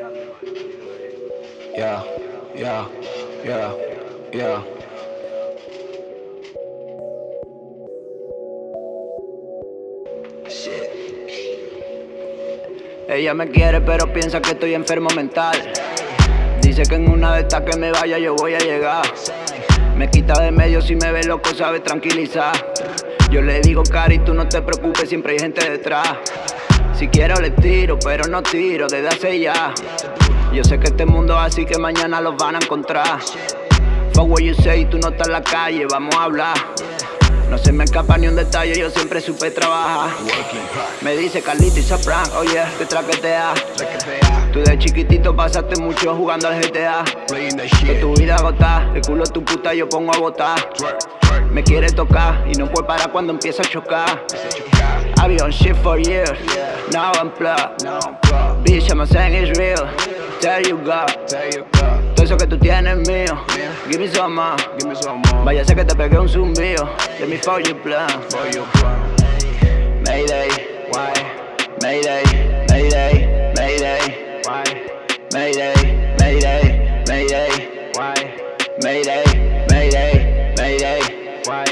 Yeah, yeah, yeah, yeah. Ella me quiere pero piensa que estoy enfermo mental. Dice que en una de estas que me vaya yo voy a llegar. Me quita de medio si me ve loco sabe tranquilizar. Yo le digo Cari tú no te preocupes siempre hay gente detrás Si quiero le tiro pero no tiro desde hace ya. Yo sé que este mundo es así que mañana los van a encontrar. Fuck what you say, tú no estás en la calle, vamos a hablar. No se me escapa ni un detalle, yo siempre supe trabajar. Me dice Carlito y Safran, oye, que traquetea. Tú de chiquitito pasaste mucho jugando al GTA Que tu vida agota, el culo tu puta yo pongo a botar. Me quiere tocar y no puede parar cuando empieza a chocar. I be on shit for years, now I'm plugged Bitch, I'm saying it's real, tell you God Todo eso que tú tienes mío, give me some more. Vaya sé que te pegué un zumbido, let me for your plan. Mayday, why? Mayday, Mayday, Mayday, why? Mayday, Mayday, Mayday, why? Mayday, Mayday, Mayday, why?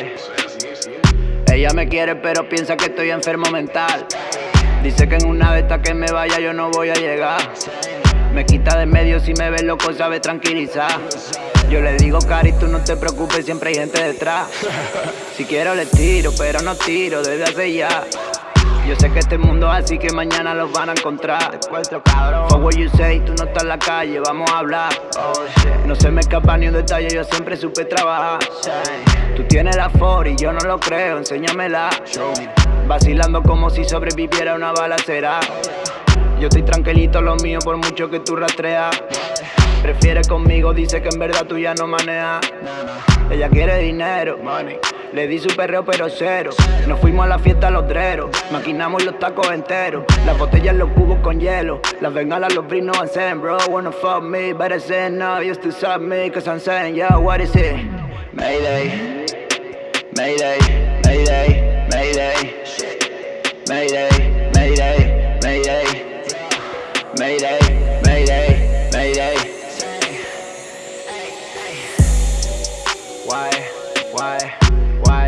Ella me quiere pero piensa que estoy enfermo mental Dice que en una de estas que me vaya yo no voy a llegar. Me quita de medio si me ve loco sabe tranquilizar. Yo le digo Cari tú no te preocupes siempre hay gente detrás Si quiero le tiro pero no tiro desde hace ya. Yo sé que este mundo es así que mañana los van a encontrar. Fuck what you say, tú no estás en la calle, vamos a hablar. No se me escapa ni un detalle, yo siempre supe trabajar. Tú tienes la for y yo no lo creo, enséñamela Vacilando como si sobreviviera una balacera. Yo estoy tranquilito lo mío por mucho que tú rastreas. Prefiere conmigo, dice que en verdad tú ya no manejas. Ella quiere dinero le di su perreo pero cero. Nos fuimos a la fiesta a los dreros. Maquinamos los tacos enteros. Las botellas, los cubos con hielo. Las bengalas, los brinos hacen Bro, wanna fuck me Better say no, used to suck me Cause I'm saying, yo, what is it? Mayday. Mayday, Mayday, Mayday Mayday, Mayday, Mayday, Mayday, Mayday, Mayday. Why, why, why,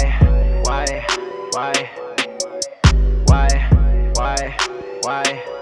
why, why, why, why, why?